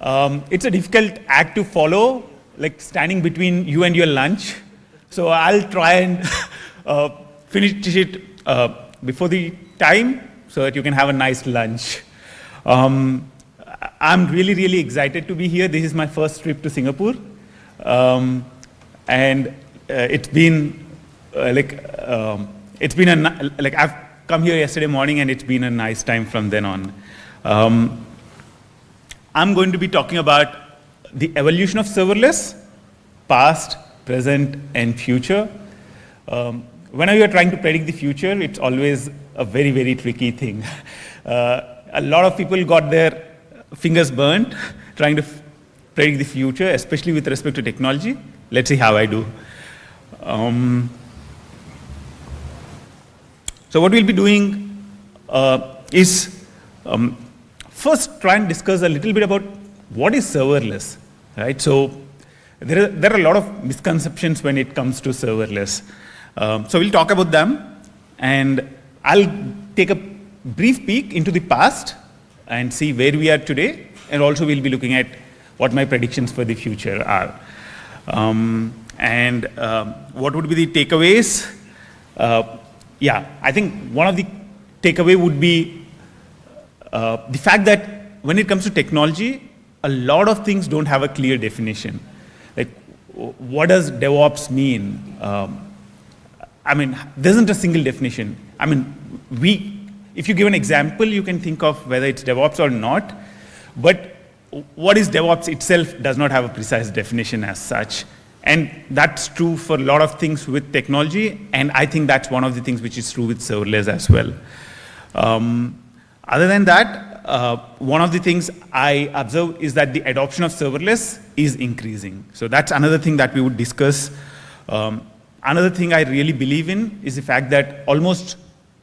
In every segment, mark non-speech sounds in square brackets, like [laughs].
Um, it's a difficult act to follow, like standing between you and your lunch. So I'll try and [laughs] uh, finish it uh, before the time so that you can have a nice lunch. Um, I'm really, really excited to be here. This is my first trip to Singapore. Um, and uh, it's been uh, like, um, it's been a, like I've come here yesterday morning and it's been a nice time from then on. I'm going to be talking about the evolution of serverless, past, present, and future. Um, whenever you're trying to predict the future, it's always a very, very tricky thing. [laughs] Uh, a lot of people got their fingers burnt [laughs] trying to predict the future, especially with respect to technology. Let's see how I do. Um, so what we'll be doing uh, is um, first try and discuss a little bit about what is serverless, right? So there are, there are a lot of misconceptions when it comes to serverless. Um, so we'll talk about them and I'll take a brief peek into the past and see where we are today and also we'll be looking at what my predictions for the future are. Um, and um, what would be the takeaways? Uh, yeah, I think one of the takeaway would be uh, the fact that when it comes to technology, a lot of things don't have a clear definition. Like, what does DevOps mean? Um, I mean, there isn't a single definition. I mean, we, if you give an example, you can think of whether it's DevOps or not, but what is DevOps itself does not have a precise definition as such. And that's true for a lot of things with technology, and I think that's one of the things which is true with serverless as well. Um, other than that, uh, one of the things I observe is that the adoption of serverless is increasing. So that's another thing that we would discuss. Um, another thing I really believe in is the fact that almost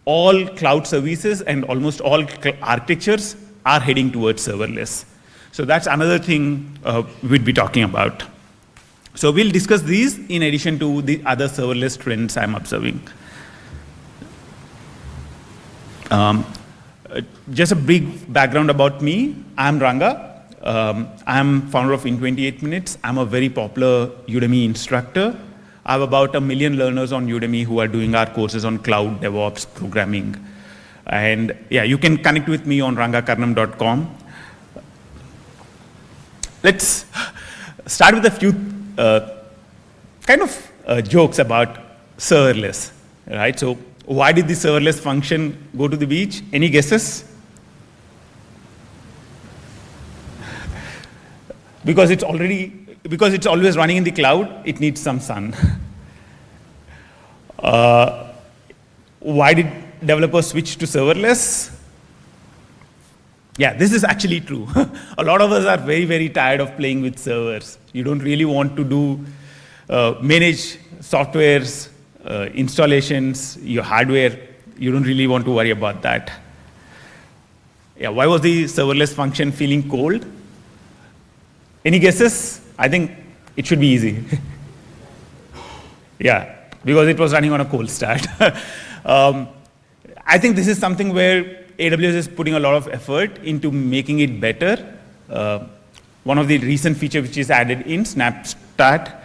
all cloud services and almost all architectures are heading towards serverless. So that's another thing uh, we'd be talking about. So we'll discuss these in addition to the other serverless trends I'm observing. Um, uh, just a brief background about me. I'm Ranga. Um, I'm founder of In 28 Minutes. I'm a very popular Udemy instructor. I have about a million learners on Udemy who are doing our courses on cloud, DevOps, programming. And yeah, you can connect with me on rangakarnam.com. Let's start with a few uh, kind of uh, jokes about serverless, right? So why did the serverless function go to the beach? Any guesses? because it's already, because it's always running in the cloud, it needs some sun. uh, why did developers switch to serverless? Yeah, this is actually true. [laughs] a lot of us are very, very tired of playing with servers. You don't really want to do, uh, manage softwares, uh, installations, your hardware. You don't really want to worry about that. Yeah, why was the serverless function feeling cold? Any guesses? I think it should be easy. [laughs] yeah, because it was running on a cold start. [laughs] um, I think this is something where AWS is putting a lot of effort into making it better. Uh, one of the recent features which is added in Snapstart,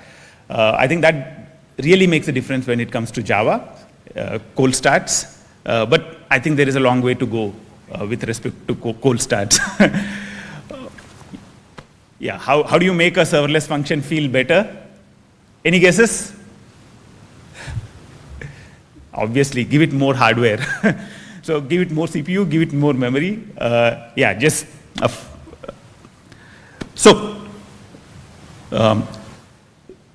uh, I think that really makes a difference when it comes to Java, uh, cold starts. Uh, but I think there is a long way to go uh, with respect to cold starts. [laughs] yeah, how, how do you make a serverless function feel better? Any guesses? [laughs] Obviously, give it more hardware. [laughs] So give it more CPU, give it more memory. Uh, yeah, just. so, um,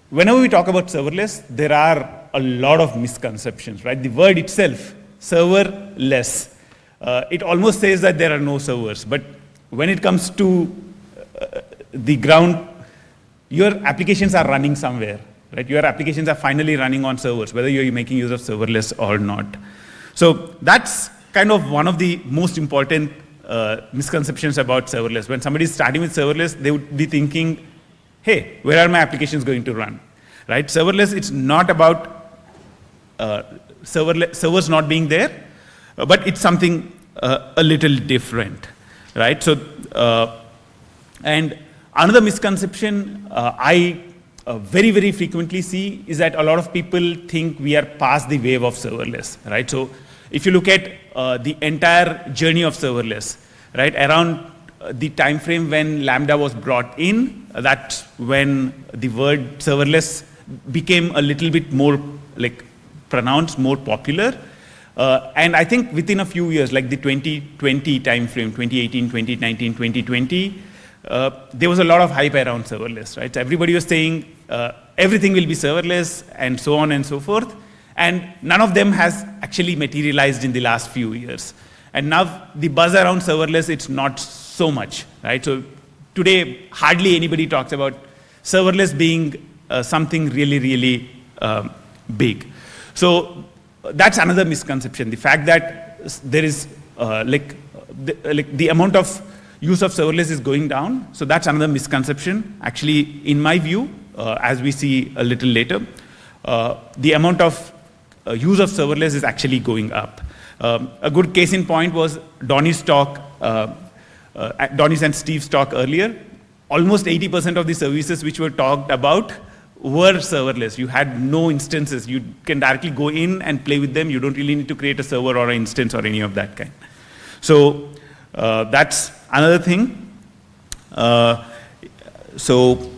whenever we talk about serverless, there are a lot of misconceptions, right? The word itself, serverless, uh, it almost says that there are no servers. But when it comes to uh, the ground, your applications are running somewhere, right? Your applications are finally running on servers, whether you're making use of serverless or not. So that's kind of one of the most important uh, misconceptions about serverless. When somebody is starting with serverless, they would be thinking, hey, where are my applications going to run? Right? Serverless, it's not about uh, servers not being there, but it's something uh, a little different. Right? So, uh, and another misconception uh, I uh, very, very frequently see is that a lot of people think we are past the wave of serverless, right? So if you look at uh, the entire journey of serverless, right, around the time frame when Lambda was brought in, that's when the word serverless became a little bit more like pronounced, more popular. Uh, and I think within a few years, like the 2020 time frame, 2018, 2019, 2020, uh, there was a lot of hype around serverless, right? Everybody was saying uh, everything will be serverless and so on and so forth. And none of them has actually materialized in the last few years. And now the buzz around serverless, it's not so much, right? So today, hardly anybody talks about serverless being uh, something really, really um, big. So that's another misconception. The fact that there is uh, like, the, like the amount of use of serverless is going down. So that's another misconception. Actually, in my view, uh, as we see a little later, uh, the amount of uh, use of serverless is actually going up. Um, a good case in point was Donnie's talk, uh, uh, Donnie's and Steve's talk earlier. Almost 80% of the services which were talked about were serverless. You had no instances. You can directly go in and play with them. You don't really need to create a server or an instance or any of that kind. So uh, that's another thing. Uh, so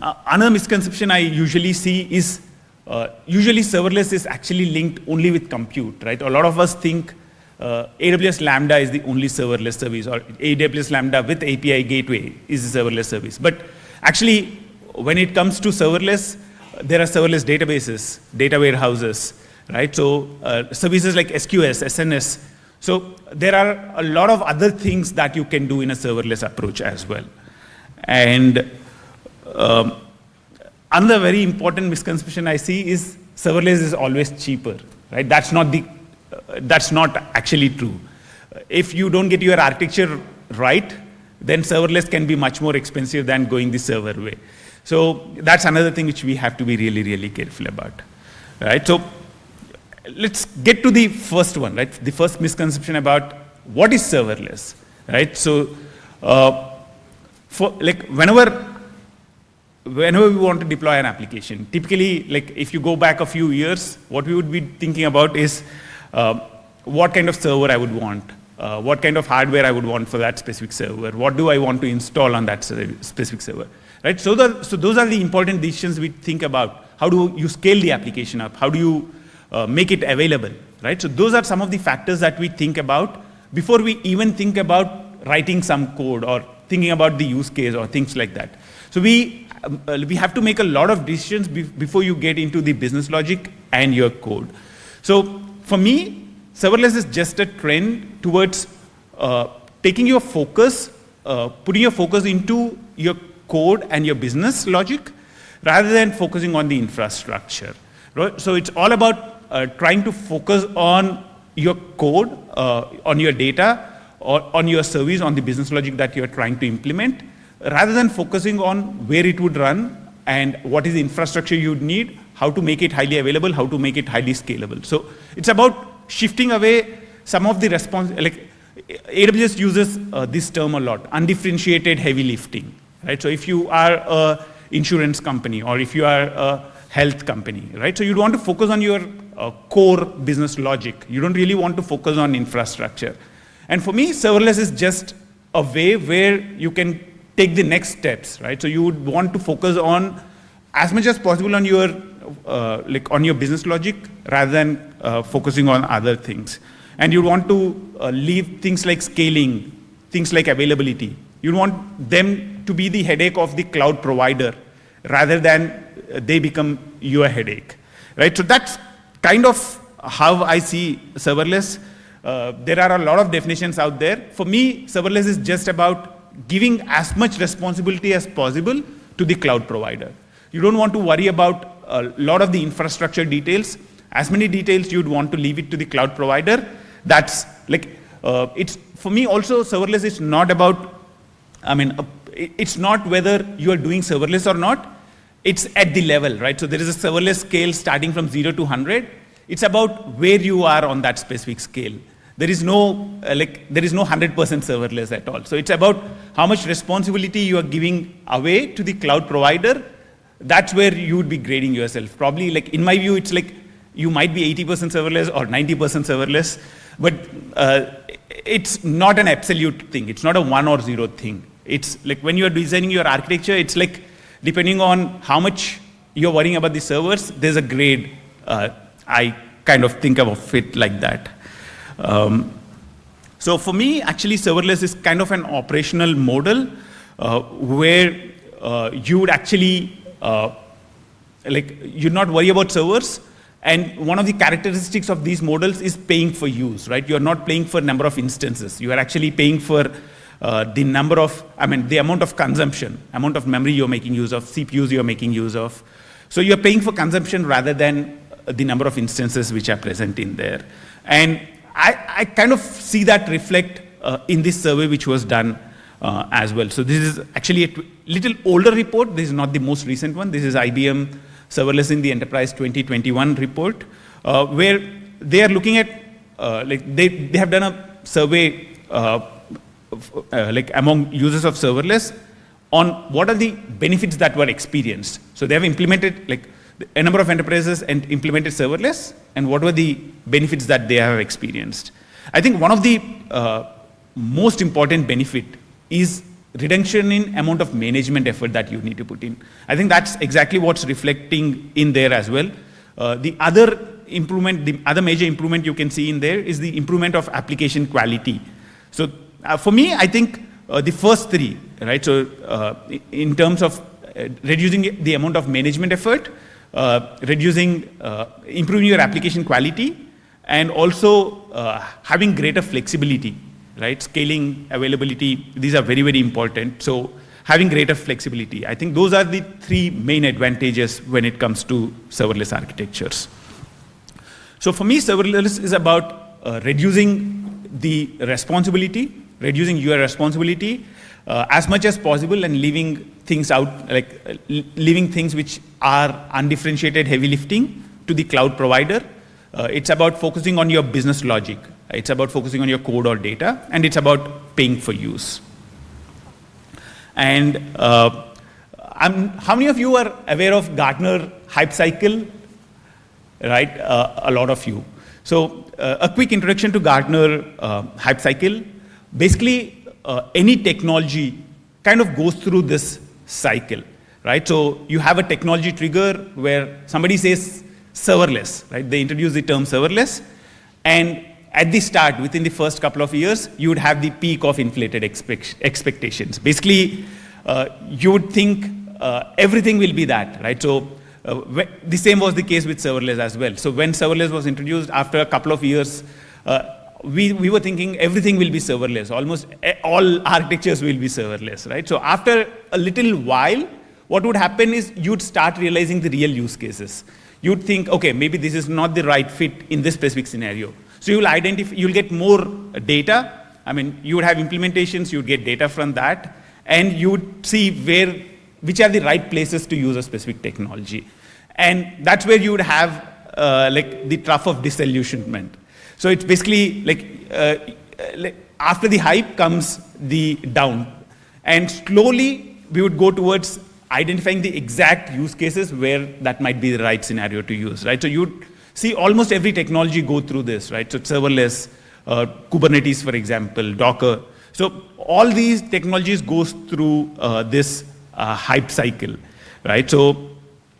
uh, another misconception I usually see is uh, usually serverless is actually linked only with compute, right? A lot of us think uh, AWS Lambda is the only serverless service or AWS Lambda with API gateway is a serverless service. But actually, when it comes to serverless, there are serverless databases, data warehouses, right? So uh, services like SQS, SNS. So there are a lot of other things that you can do in a serverless approach as well. And um, another very important misconception I see is serverless is always cheaper, right? That's not the, uh, that's not actually true. If you don't get your architecture right, then serverless can be much more expensive than going the server way. So that's another thing which we have to be really, really careful about, right? So let's get to the first one, right? The first misconception about what is serverless, right? So, uh, for like whenever whenever we want to deploy an application, typically, like if you go back a few years, what we would be thinking about is what kind of server I would want, uh, what kind of hardware I would want for that specific server, what do I want to install on that specific server, right? So, the, so those are the important decisions we think about. How do you scale the application up? How do you uh, make it available, right? So those are some of the factors that we think about before we even think about writing some code or thinking about the use case or things like that. So we, um, uh, we have to make a lot of decisions be before you get into the business logic and your code. So for me, serverless is just a trend towards uh, taking your focus, uh, putting your focus into your code and your business logic rather than focusing on the infrastructure. Right? So it's all about uh, trying to focus on your code, uh, on your data, or on your service, on the business logic that you're trying to implement, rather than focusing on where it would run and what is the infrastructure you'd need, how to make it highly available, how to make it highly scalable. So it's about shifting away some of the response, like AWS uses uh, this term a lot, undifferentiated heavy lifting, right? So if you are a insurance company or if you are a health company, right? So you'd want to focus on your uh, core business logic. You don't really want to focus on infrastructure. And for me, serverless is just a way where you can take the next steps, right? So you would want to focus on as much as possible on your uh, like on your business logic rather than uh, focusing on other things. And you want to uh, leave things like scaling, things like availability. You want them to be the headache of the cloud provider rather than they become your headache, right? So that's kind of how I see serverless. Uh, there are a lot of definitions out there. For me, serverless is just about giving as much responsibility as possible to the cloud provider. You don't want to worry about a lot of the infrastructure details. As many details you'd want to leave it to the cloud provider. That's like, uh, it's for me also serverless is not about, I mean, uh, it's not whether you are doing serverless or not it's at the level, right? So there is a serverless scale starting from zero to 100. It's about where you are on that specific scale. there is no, uh, like, there is no 100% serverless at all. So it's about how much responsibility you are giving away to the cloud provider. That's where you would be grading yourself. Probably, like, in my view, it's like you might be 80% serverless or 90% serverless, but uh, it's not an absolute thing. It's not a one or zero thing. It's like when you're designing your architecture, it's like depending on how much you're worrying about the servers, there's a grade. Uh, I kind of think of it like that. Um, so for me, actually, serverless is kind of an operational model uh, where uh, you would actually, like, you'd not worry about servers. And one of the characteristics of these models is paying for use, right? You're not paying for number of instances. You are actually paying for uh, the number of, I mean, the amount of consumption, amount of memory you're making use of, CPUs you're making use of. So you're paying for consumption rather than the number of instances which are present in there. And I, I kind of see that reflect uh, in this survey which was done uh, as well. So this is actually a little older report. This is not the most recent one. This is IBM Serverless in the Enterprise 2021 report, uh, where they are looking at, uh, like they, they have done a survey uh, uh, like among users of serverless on what are the benefits that were experienced. So they have implemented like a number of enterprises and implemented serverless and what were the benefits that they have experienced. I think one of the uh, most important benefit is reduction in amount of management effort that you need to put in. I think that's exactly what's reflecting in there as well. Uh, the other improvement, the other major improvement you can see in there is the improvement of application quality. So uh, for me, I think uh, the first three, right? So uh, in terms of uh, reducing the amount of management effort, uh, reducing, improving your application quality, and also having greater flexibility, right? Scaling, availability, these are very, very important. So having greater flexibility. I think those are the three main advantages when it comes to serverless architectures. So for me, serverless is about uh, reducing the responsibility, reducing your responsibility, uh, as much as possible and leaving things out, like uh, leaving things which are undifferentiated heavy lifting to the cloud provider. Uh, it's about focusing on your business logic. It's about focusing on your code or data, and it's about paying for use. And uh, how many of you are aware of Gartner hype cycle? Right, uh, a lot of you. So uh, a quick introduction to Gartner hype cycle. Basically, uh, any technology kind of goes through this cycle, right? So you have a technology trigger where somebody says serverless, right? They introduce the term serverless, and at the start, within the first couple of years, you would have the peak of inflated expect expectations. Basically, uh, you would think uh, everything will be that, right? So uh, the same was the case with serverless as well. So when serverless was introduced, after a couple of years, uh, we, we were thinking everything will be serverless. Almost all architectures will be serverless, right? So after a little while, what would happen is you'd start realizing the real use cases. You'd think, okay, maybe this is not the right fit in this specific scenario. So you'll identify, you'll get more data. I mean, you would have implementations, you'd get data from that, and you would see where, which are the right places to use a specific technology. And that's where you would have uh, like the trough of disillusionment. So it's basically like, uh, like after the hype comes the down. And slowly we would go towards identifying the exact use cases where that might be the right scenario to use, right? So you'd see almost every technology go through this, right? So serverless, uh, Kubernetes, for example, Docker. So all these technologies goes through uh, this uh, hype cycle, right? So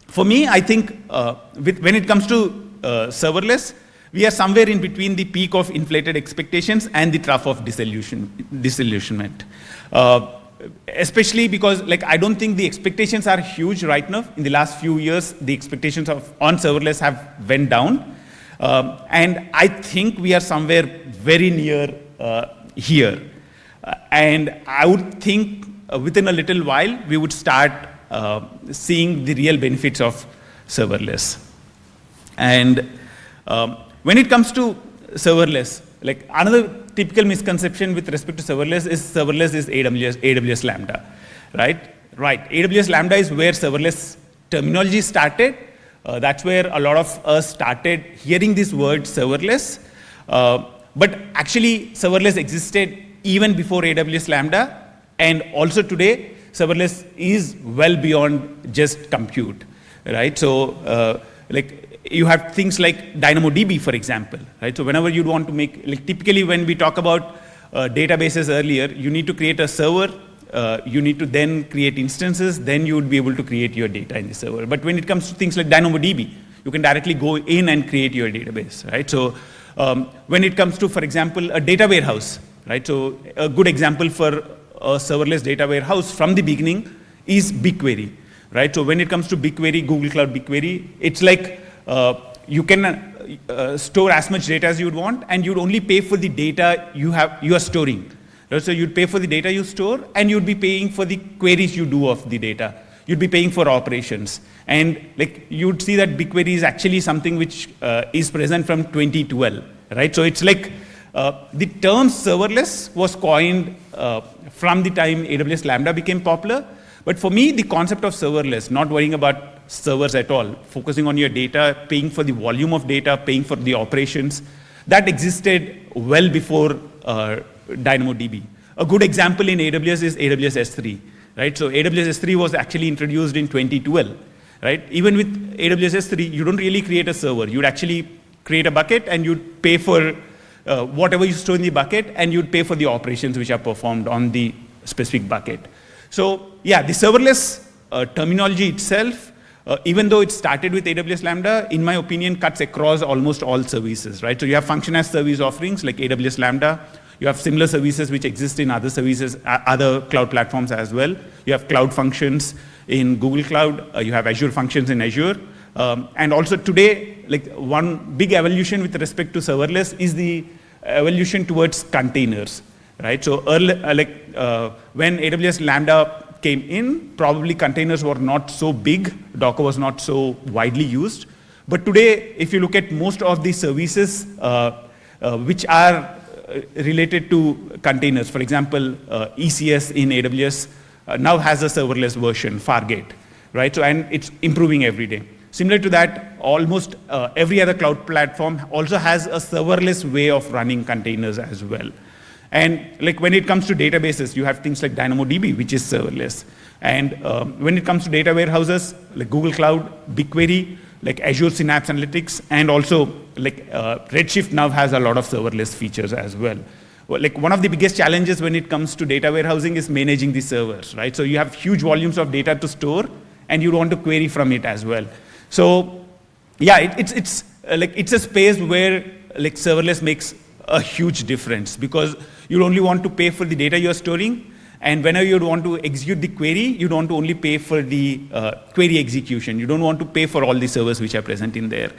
for me, I think uh, with, when it comes to uh, serverless, we are somewhere in between the peak of inflated expectations and the trough of disillusion, disillusionment. Uh, especially because like I don't think the expectations are huge right now. In the last few years, the expectations of on serverless have went down. Um, and I think we are somewhere very near uh, here. Uh, and I would think uh, within a little while, we would start uh, seeing the real benefits of serverless. And um, when it comes to serverless, like another typical misconception with respect to serverless is serverless is AWS, AWS Lambda, right? Right, AWS Lambda is where serverless terminology started. Uh, that's where a lot of us started hearing this word serverless. Uh, but actually, serverless existed even before AWS Lambda, and also today, serverless is well beyond just compute, right? So, uh, like you have things like DynamoDB, for example, right? So whenever you want to make, like typically when we talk about uh, databases earlier, you need to create a server, uh, you need to then create instances, then you would be able to create your data in the server. But when it comes to things like DynamoDB, you can directly go in and create your database, right? So um, when it comes to, for example, a data warehouse, right? So a good example for a serverless data warehouse from the beginning is BigQuery, right? So when it comes to BigQuery, Google Cloud BigQuery, it's like you can uh, store as much data as you would want, and you'd only pay for the data you have you are storing. So you'd pay for the data you store, and you'd be paying for the queries you do of the data. You'd be paying for operations, and like you'd see that BigQuery is actually something which uh, is present from 2012, right? So it's like uh, the term serverless was coined uh, from the time AWS Lambda became popular. But for me, the concept of serverless, not worrying about servers at all, focusing on your data, paying for the volume of data, paying for the operations. That existed well before uh, DynamoDB. A good example in AWS is AWS S3, right? So AWS S3 was actually introduced in 2012, right? Even with AWS S3, you don't really create a server. You'd actually create a bucket and you'd pay for uh, whatever you store in the bucket and you'd pay for the operations which are performed on the specific bucket. So yeah, the serverless uh, terminology itself uh, even though it started with AWS Lambda, in my opinion, cuts across almost all services, right? So you have function as service offerings like AWS Lambda. You have similar services which exist in other services, uh, other cloud platforms as well. You have cloud functions in Google Cloud. Uh, you have Azure functions in Azure. Um, and also today, like one big evolution with respect to serverless is the evolution towards containers, right? So early, uh, like uh, when AWS Lambda came in, probably containers were not so big, Docker was not so widely used. But today, if you look at most of the services uh, uh, which are uh, related to containers, for example, uh, ECS in AWS uh, now has a serverless version, Fargate, right? So, and it's improving every day. Similar to that, almost every other cloud platform also has a serverless way of running containers as well. And like when it comes to databases, you have things like DynamoDB, which is serverless. And um, when it comes to data warehouses, like Google Cloud, BigQuery, like Azure Synapse Analytics, and also like uh, Redshift now has a lot of serverless features as well. well. Like one of the biggest challenges when it comes to data warehousing is managing the servers, right? So you have huge volumes of data to store, and you want to query from it as well. So yeah, it, it's it's uh, like it's a space where like serverless makes a huge difference because you only want to pay for the data you're storing. And whenever you want to execute the query, you don't only pay for the uh, query execution. You don't want to pay for all the servers which are present in there.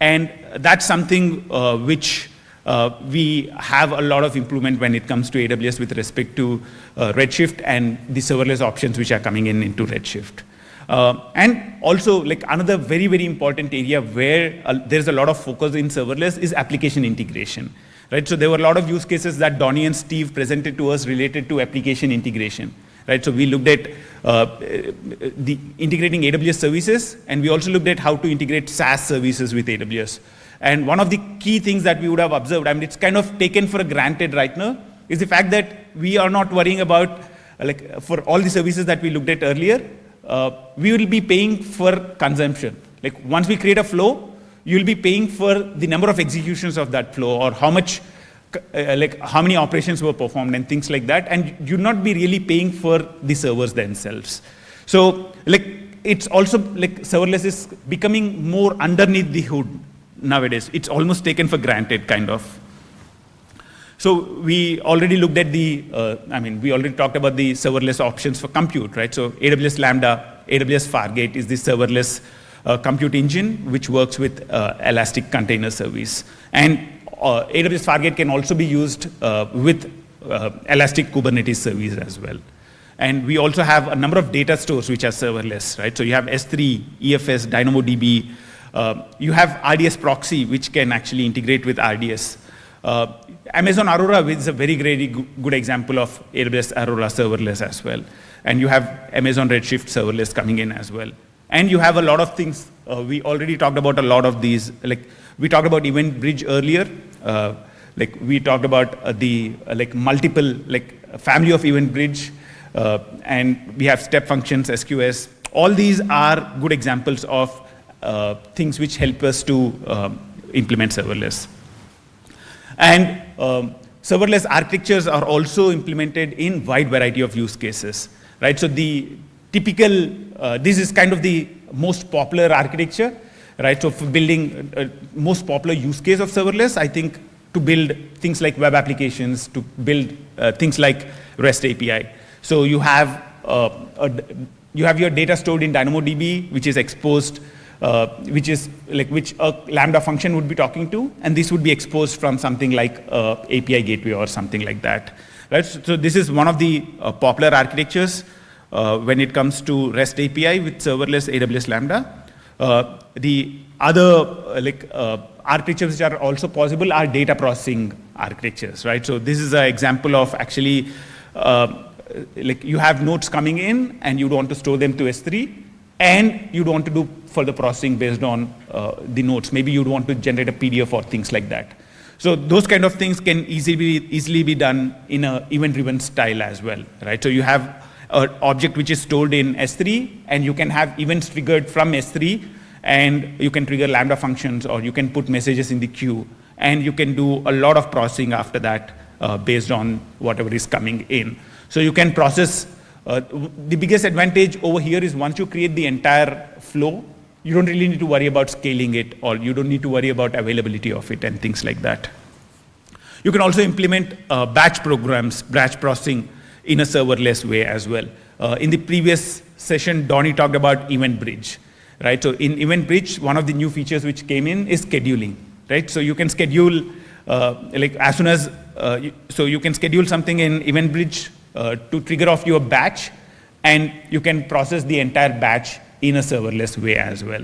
And that's something uh, which uh, we have a lot of improvement when it comes to AWS with respect to uh, Redshift and the serverless options which are coming in into Redshift. Uh, and also, like another very, very important area where uh, there's a lot of focus in serverless is application integration. Right? So there were a lot of use cases that Donnie and Steve presented to us related to application integration. Right? So we looked at uh, the integrating AWS services, and we also looked at how to integrate SaaS services with AWS. And one of the key things that we would have observed, I mean, it's kind of taken for granted right now, is the fact that we are not worrying about, like, for all the services that we looked at earlier, uh, we will be paying for consumption. Like, once we create a flow, you'll be paying for the number of executions of that flow or how much, uh, like how many operations were performed and things like that. And you'll not be really paying for the servers themselves. So like it's also like serverless is becoming more underneath the hood nowadays. It's almost taken for granted kind of. So we already looked at the, uh, I mean, we already talked about the serverless options for compute, right? So AWS Lambda, AWS Fargate is the serverless uh, compute engine, which works with uh, Elastic Container Service. And uh, AWS Fargate can also be used uh, with uh, Elastic Kubernetes Service as well. And we also have a number of data stores which are serverless, right? So you have S3, EFS, DynamoDB. Uh, you have RDS proxy, which can actually integrate with RDS. Amazon Aurora is a very, very good example of AWS Aurora serverless as well. And you have Amazon Redshift serverless coming in as well. And you have a lot of things. Uh, we already talked about a lot of these. Like we talked about Event Bridge earlier. Uh, like we talked about uh, the uh, like multiple like family of event bridge, uh, and we have step functions, SQS. All these are good examples of uh, things which help us to um, implement serverless. And um, serverless architectures are also implemented in wide variety of use cases, right? So the typical, uh, this is kind of the most popular architecture, right? So for building uh, most popular use case of serverless, I think to build things like web applications, to build uh, things like REST API. So you have uh, a, you have your data stored in DynamoDB, which is exposed uh, which is like which a Lambda function would be talking to, and this would be exposed from something like uh, API gateway or something like that. Right? So, so this is one of the uh, popular architectures uh, when it comes to REST API with serverless AWS Lambda. Uh, the other uh, like architectures which are also possible are data processing architectures, right? So this is an example of actually like you have nodes coming in and you want to store them to S3 and you'd want to do further processing based on uh, the notes. Maybe you'd want to generate a PDF or things like that. So those kind of things can easily be, easily be done in a event-driven style as well, right? So you have an object which is stored in S3, and you can have events triggered from S3, and you can trigger Lambda functions, or you can put messages in the queue, and you can do a lot of processing after that uh, based on whatever is coming in. So you can process uh, the biggest advantage over here is once you create the entire flow, you don't really need to worry about scaling it or you don't need to worry about availability of it and things like that. You can also implement uh, batch programs, batch processing in a serverless way as well. Uh, in the previous session, Donnie talked about Event Bridge, right? So in Event Bridge, one of the new features which came in is scheduling, right? So you can schedule, uh, like as soon as, uh, you, so you can schedule something in Event Bridge uh, to trigger off your batch, and you can process the entire batch in a serverless way as well.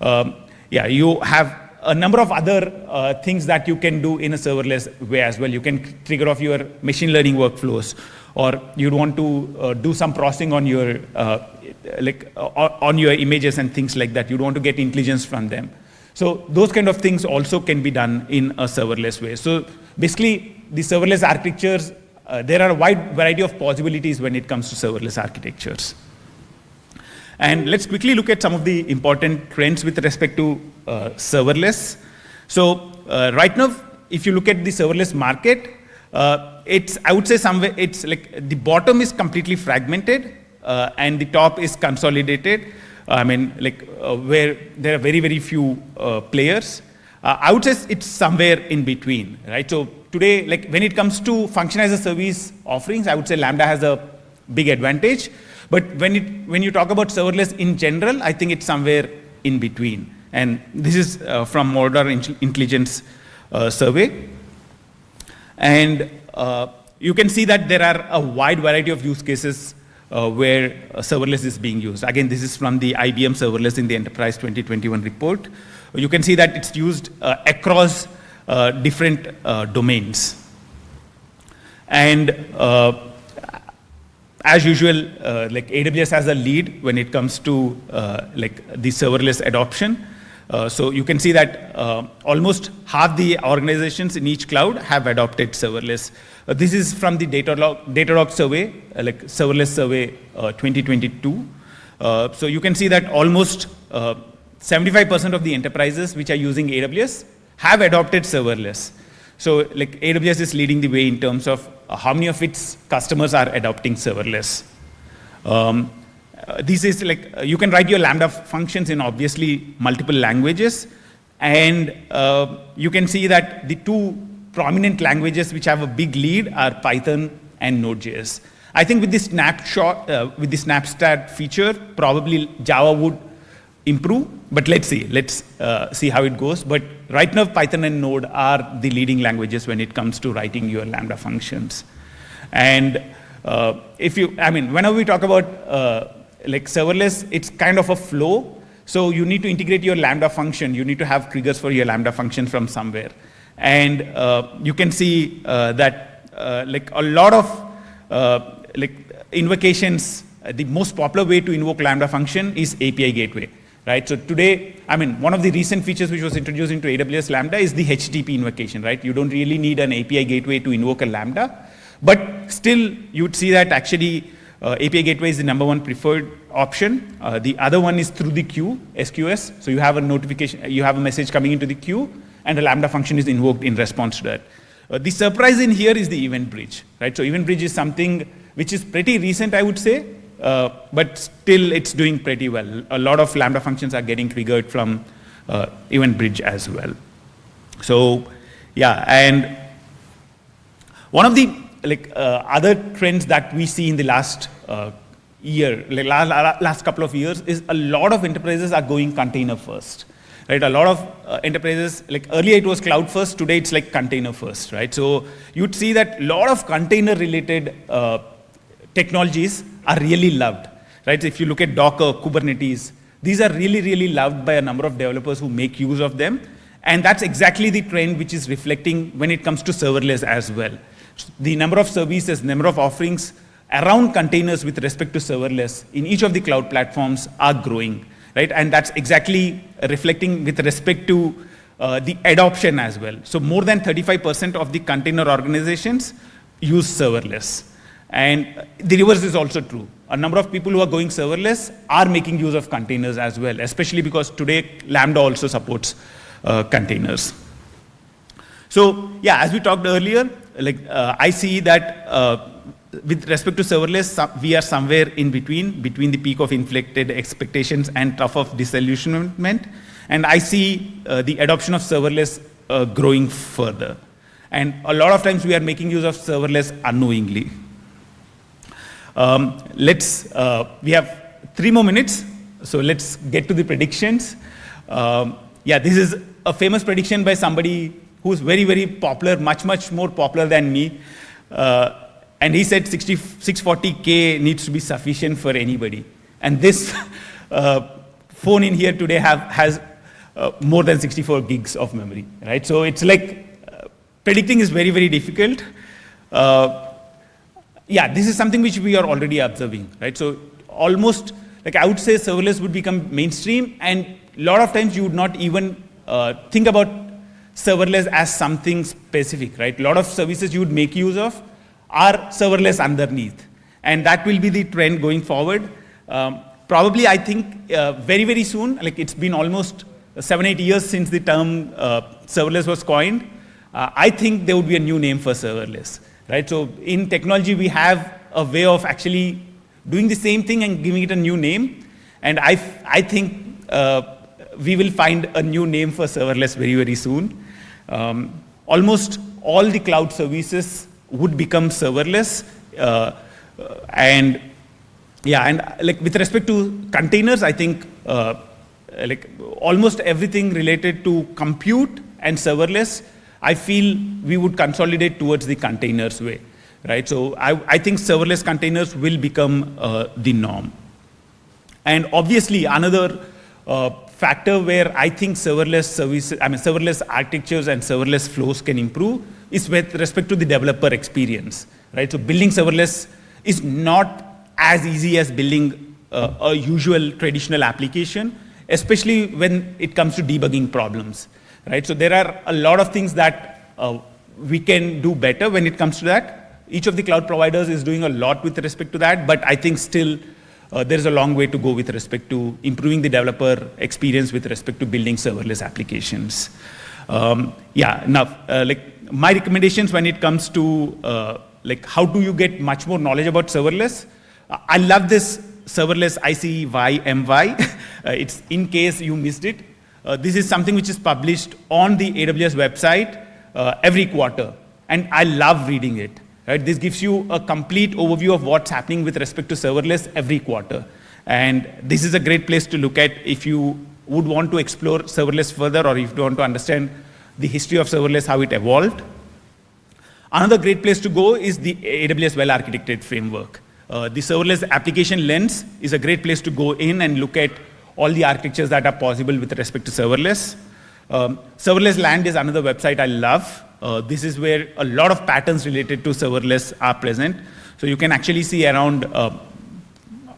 Um, yeah, you have a number of other uh, things that you can do in a serverless way as well. You can trigger off your machine learning workflows, or you'd want to uh, do some processing on your uh, like uh, on your images and things like that. You'd want to get intelligence from them. So those kind of things also can be done in a serverless way. So basically, the serverless architectures uh, there are a wide variety of possibilities when it comes to serverless architectures. And let's quickly look at some of the important trends with respect to uh, serverless. So uh, right now, if you look at the serverless market, uh, it's, I would say somewhere, it's like the bottom is completely fragmented uh, and the top is consolidated. I mean, like uh, where there are very, very few players. I would say it's somewhere in between, right? So today, like when it comes to function as a service offerings, I would say Lambda has a big advantage. But when, it, when you talk about serverless in general, I think it's somewhere in between. And this is uh, from Mordor Intelligence uh, survey. And uh, you can see that there are a wide variety of use cases uh, where serverless is being used. Again, this is from the IBM serverless in the Enterprise 2021 report. You can see that it's used uh, across uh, different uh, domains. And uh, as usual, like AWS has a lead when it comes to like the serverless adoption. Uh, so you can see that uh, almost half the organizations in each cloud have adopted serverless. Uh, this is from the Datadog, Datadog survey, like serverless survey 2022. so you can see that almost 75% of the enterprises which are using AWS have adopted serverless. So like AWS is leading the way in terms of how many of its customers are adopting serverless. Um, uh, this is like, uh, you can write your Lambda functions in obviously multiple languages. And uh, you can see that the two prominent languages which have a big lead are Python and Node.js. I think with this snapshot, uh, with the snapshot feature, probably Java would improve, but let's see, let's uh, see how it goes. But right now, Python and Node are the leading languages when it comes to writing your Lambda functions. And uh, if you, I mean, whenever we talk about like serverless, it's kind of a flow. So you need to integrate your Lambda function. You need to have triggers for your Lambda function from somewhere. And uh, you can see uh, that uh, like a lot of like invocations, the most popular way to invoke Lambda function is API gateway right? So today, I mean, one of the recent features which was introduced into AWS Lambda is the HTTP invocation, right? You don't really need an API gateway to invoke a Lambda, but still you'd see that actually uh, API gateway is the number one preferred option. Uh, the other one is through the queue, SQS. So you have a notification, you have a message coming into the queue, and a Lambda function is invoked in response to that. Uh, the surprise in here is the event bridge, right? So event bridge is something which is pretty recent, I would say, uh, but still it's doing pretty well. A lot of Lambda functions are getting triggered from uh, event bridge as well. So yeah, and one of the like uh, other trends that we see in the last uh, year, like last, last couple of years, is a lot of enterprises are going container first. Right, a lot of uh, enterprises, like earlier it was cloud first, today it's like container first, right? So you'd see that a lot of container related uh, technologies are really loved, right? If you look at Docker, Kubernetes, these are really, really loved by a number of developers who make use of them. And that's exactly the trend which is reflecting when it comes to serverless as well the number of services, number of offerings around containers with respect to serverless in each of the cloud platforms are growing, right? And that's exactly reflecting with respect to uh, the adoption as well. So more than 35% of the container organizations use serverless. And the reverse is also true. A number of people who are going serverless are making use of containers as well, especially because today Lambda also supports uh, containers. So yeah, as we talked earlier, like uh, I see that uh, with respect to serverless, we are somewhere in between, between the peak of inflated expectations and trough of disillusionment. And I see uh, the adoption of serverless uh, growing further. And a lot of times we are making use of serverless unknowingly. Um, let's, uh, we have three more minutes, so let's get to the predictions. Um, yeah, this is a famous prediction by somebody who's very, very popular, much, much more popular than me. Uh, and he said 60, 640K needs to be sufficient for anybody. And this [laughs] uh, phone in here today have, has uh, more than 64 gigs of memory, right? So it's like uh, predicting is very, very difficult. Uh, yeah, this is something which we are already observing, right? So almost, like I would say serverless would become mainstream and a lot of times you would not even uh, think about serverless as something specific, right? A lot of services you would make use of are serverless underneath. And that will be the trend going forward. Um, probably, I think, uh, very, very soon, like it's been almost seven, eight years since the term uh, serverless was coined. Uh, I think there would be a new name for serverless, right? So in technology, we have a way of actually doing the same thing and giving it a new name. And I, I think uh, we will find a new name for serverless very, very soon. Um, almost all the cloud services would become serverless. Uh, and yeah, and like with respect to containers, I think uh, like almost everything related to compute and serverless, I feel we would consolidate towards the containers way, right? So I, I think serverless containers will become uh, the norm. And obviously another uh, factor where I think serverless services, I mean serverless architectures and serverless flows can improve is with respect to the developer experience, right? So building serverless is not as easy as building uh, a usual traditional application, especially when it comes to debugging problems, right? So there are a lot of things that uh, we can do better when it comes to that. Each of the cloud providers is doing a lot with respect to that, but I think still uh, there is a long way to go with respect to improving the developer experience with respect to building serverless applications. Um, yeah, now, uh, like my recommendations when it comes to uh, like how do you get much more knowledge about serverless? I love this serverless ICYMI. [laughs] uh, it's in case you missed it. Uh, this is something which is published on the AWS website uh, every quarter. And I love reading it. Right? This gives you a complete overview of what's happening with respect to serverless every quarter. And this is a great place to look at if you would want to explore serverless further or if you want to understand the history of serverless, how it evolved. Another great place to go is the AWS well-architected framework. Uh, the serverless application lens is a great place to go in and look at all the architectures that are possible with respect to serverless. Um, serverless land is another website I love. Uh, this is where a lot of patterns related to serverless are present. So you can actually see around uh,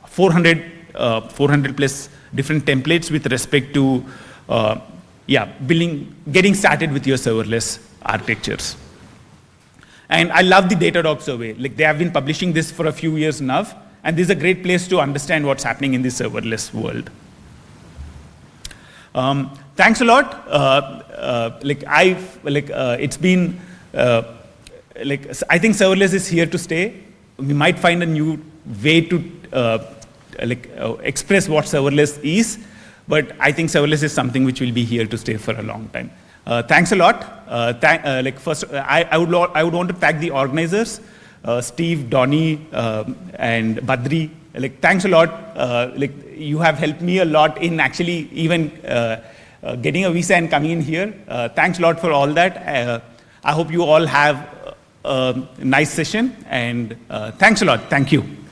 400, uh, 400 plus different templates with respect to, uh, yeah, building, getting started with your serverless architectures. And I love the Datadog survey. Like they have been publishing this for a few years now, and this is a great place to understand what's happening in the serverless world. Um, thanks a lot. Uh, uh, like I, like uh, it's been, like I think serverless is here to stay. We might find a new way to like express what serverless is, but I think serverless is something which will be here to stay for a long time. Uh, thanks a lot. Uh, thank, uh, like first, I, I, would I would want to thank the organizers, Steve, Donnie, and Badri. Like thanks a lot. like you have helped me a lot in actually even Uh, getting a visa and coming in here. Uh, thanks a lot for all that. Uh, I hope you all have a nice session and thanks a lot. Thank you.